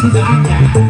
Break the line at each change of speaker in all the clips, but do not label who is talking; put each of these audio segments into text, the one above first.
to the actor.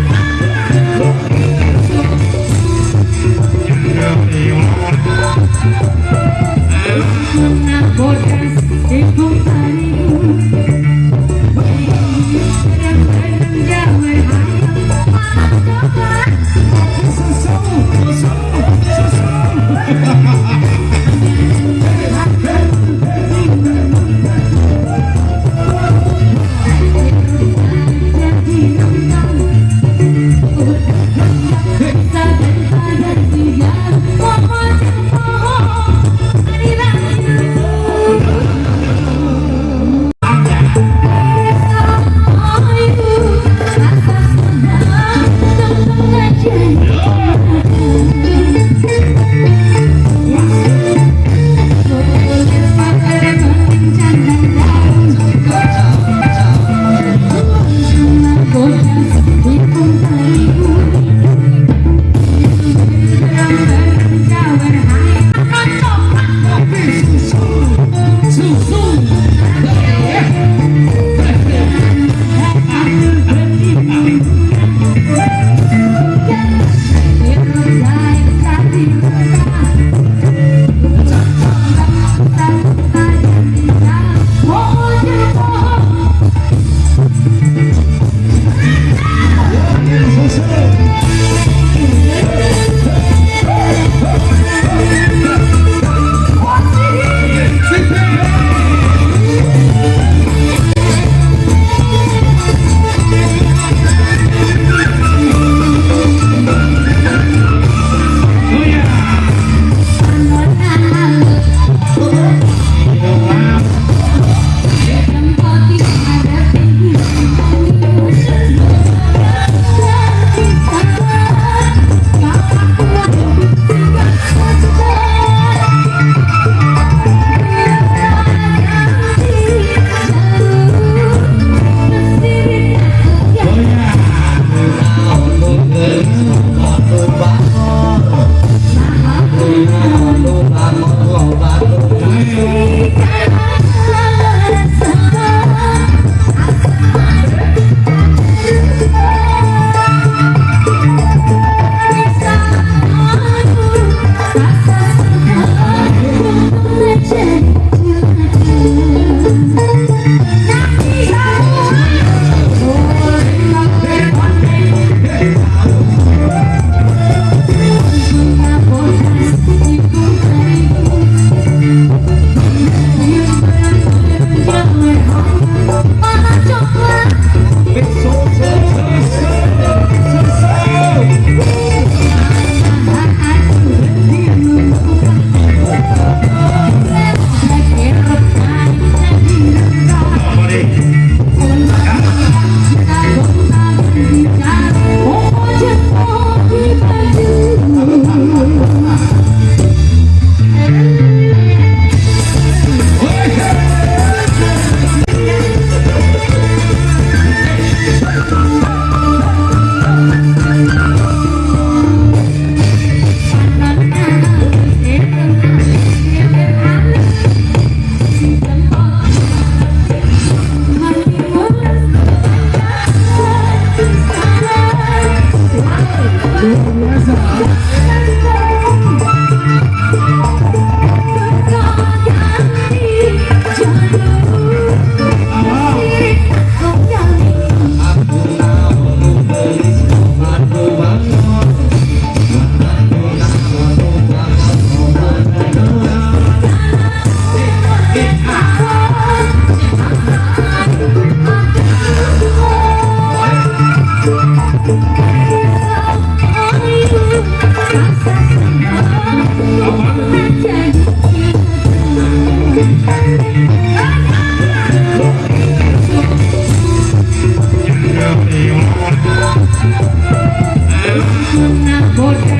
Una botas